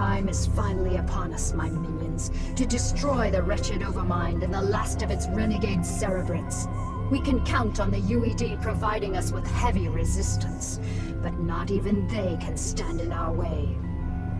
time is finally upon us, my minions, to destroy the wretched Overmind and the last of its renegade cerebrates. We can count on the UED providing us with heavy resistance, but not even they can stand in our way.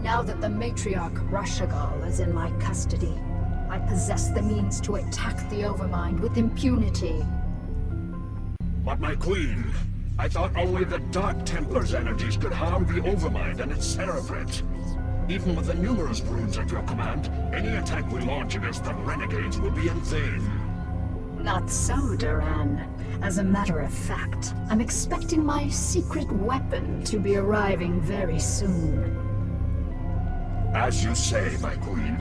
Now that the Matriarch Raszagal is in my custody, I possess the means to attack the Overmind with impunity. But my queen, I thought only the Dark Templar's energies could harm the Overmind and its Cerebrate. Even with the numerous runes at your command, any attack we launch against the Renegades will be in vain. Not so, Duran. As a matter of fact, I'm expecting my secret weapon to be arriving very soon. As you say, my queen,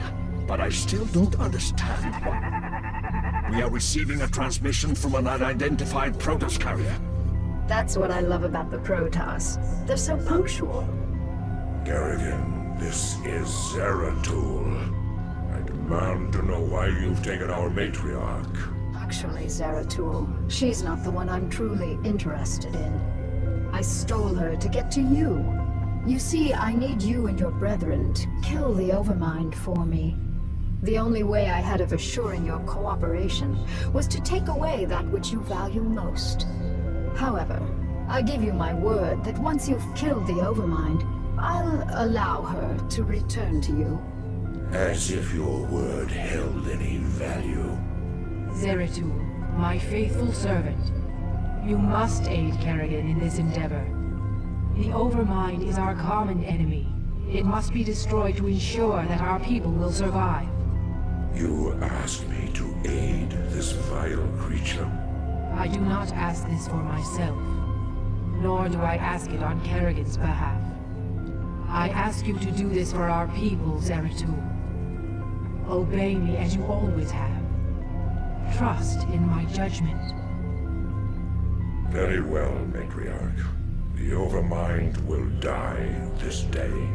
but I still don't understand what... We are receiving a transmission from an unidentified Protoss carrier. That's what I love about the Protoss. They're so punctual. Kerrigan, this is Zeratul. I demand to know why you've taken our matriarch. Actually, Zeratul, she's not the one I'm truly interested in. I stole her to get to you. You see, I need you and your brethren to kill the Overmind for me. The only way I had of assuring your cooperation was to take away that which you value most. However, I give you my word that once you've killed the Overmind, I'll allow her to return to you. As if your word held any value. Zeratul, my faithful servant. You must aid Kerrigan in this endeavor. The Overmind is our common enemy. It must be destroyed to ensure that our people will survive. You ask me to aid this vile creature? I do not ask this for myself, nor do I ask it on Kerrigan's behalf. I ask you to do this for our people, Zeratul. Obey me as you always have. Trust in my judgment. Very well, Matriarch. The Overmind will die this day.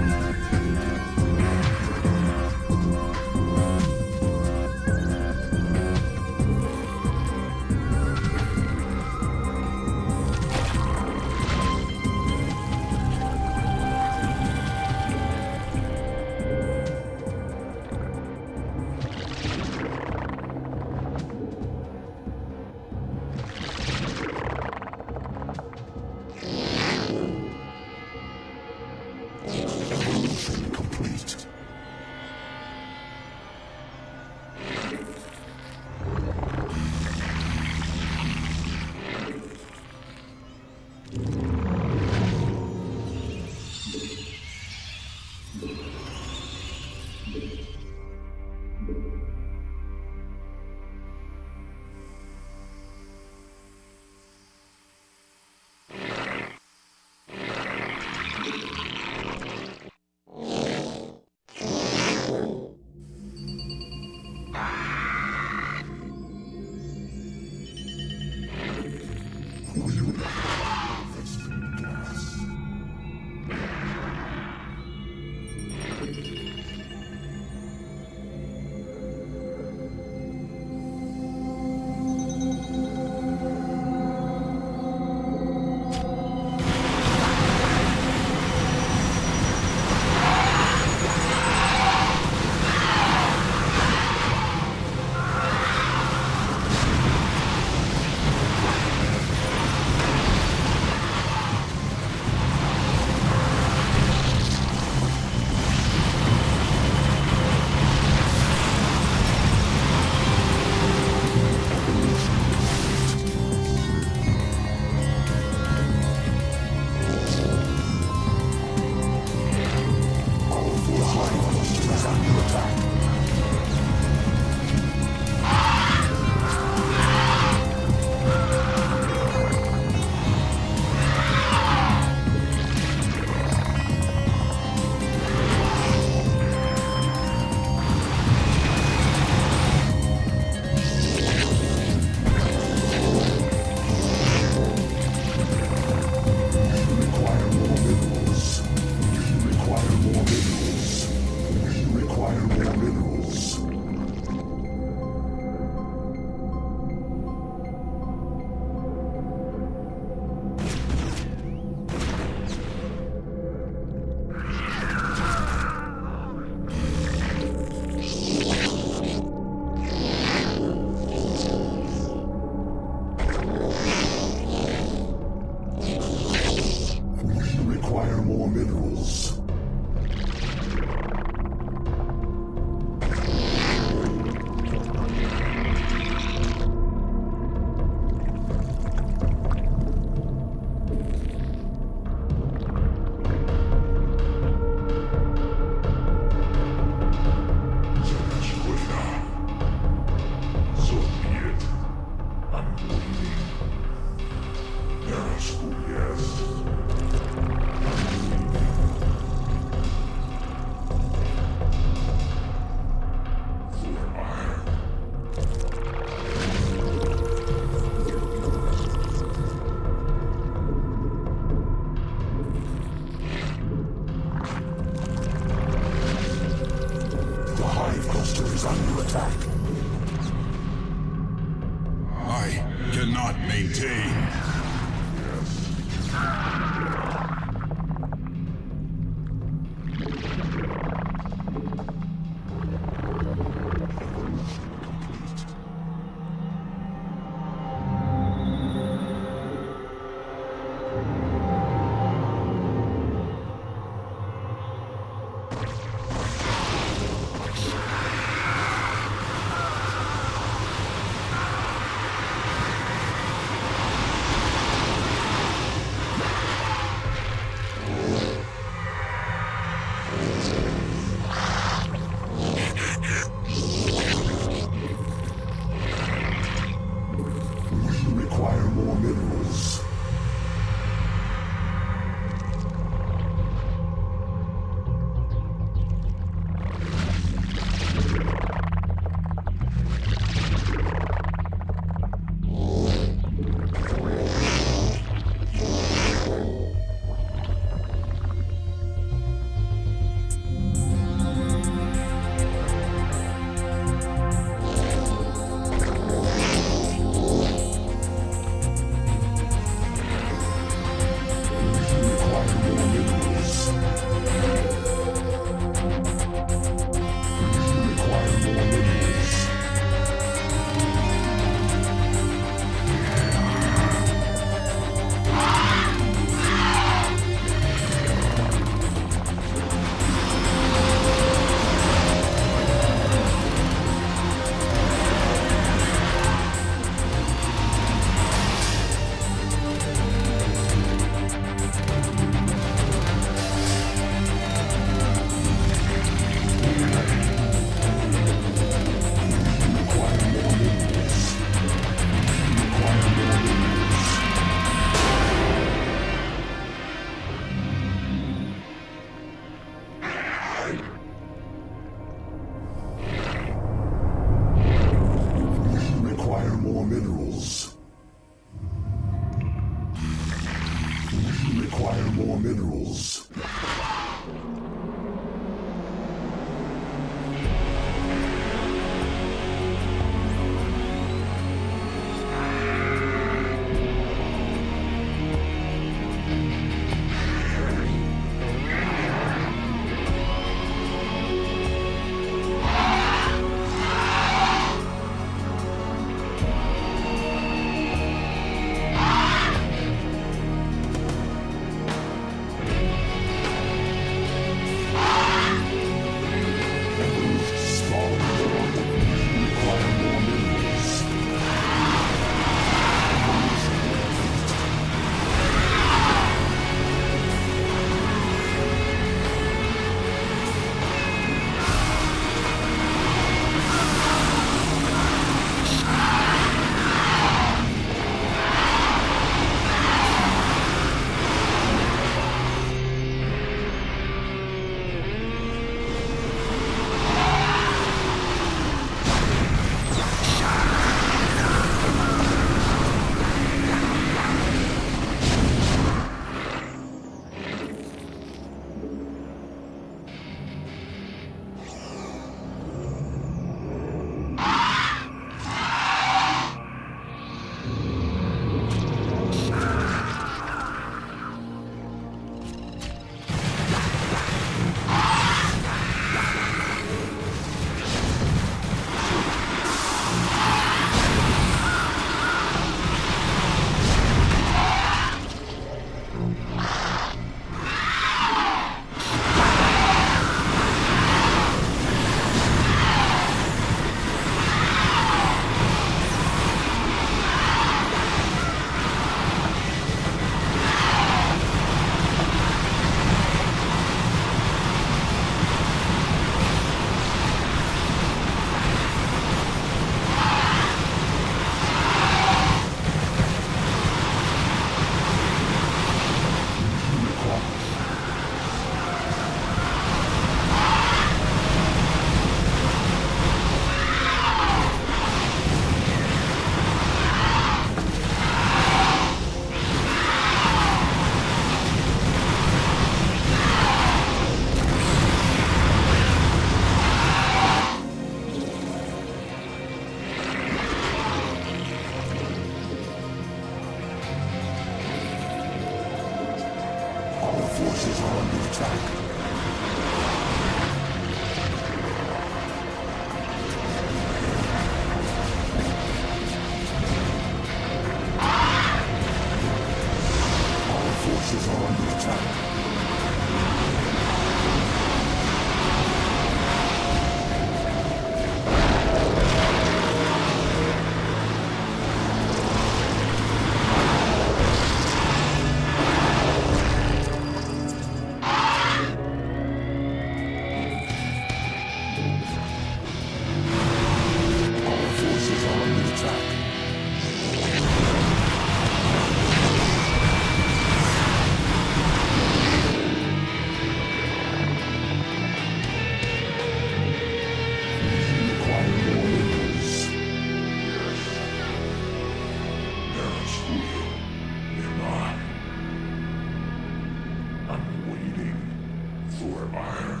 For iron.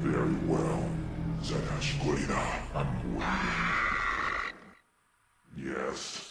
Very well, Zanashkulina. I'm waiting. Yes.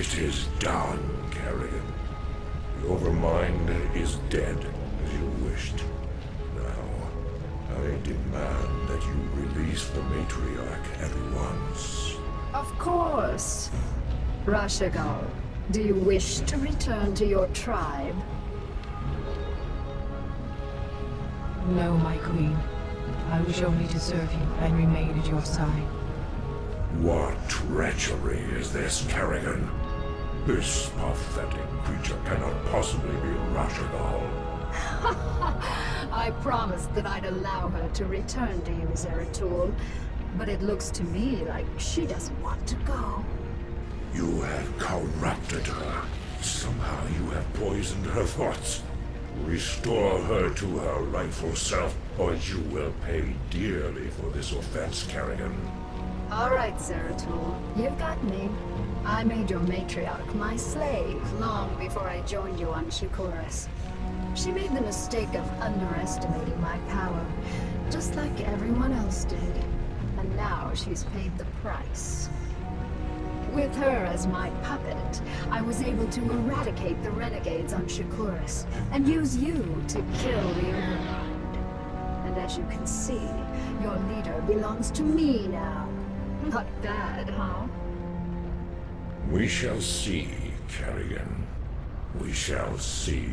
It is done, Kerrigan. The Overmind is dead, as you wished. Now, I demand that you release the Matriarch at once. Of course. Raszagal, do you wish to return to your tribe? No, my queen. I wish only to serve you and remain at your side. What treachery is this, Kerrigan? This pathetic creature cannot possibly be Raszagal. I promised that I'd allow her to return to you, Zeratul. But it looks to me like she doesn't want to go. You have corrupted her. Somehow you have poisoned her thoughts. Restore her to her rightful self, or you will pay dearly for this offense, Kerrigan. All right, Zeratul. You've got me. I made your matriarch my slave long before I joined you on Shakuras. She made the mistake of underestimating my power, just like everyone else did. And now she's paid the price. With her as my puppet, I was able to eradicate the renegades on Shakuras, and use you to kill the Overmind. And as you can see, your leader belongs to me now. Not bad, huh? We shall see, Kerrigan. We shall see.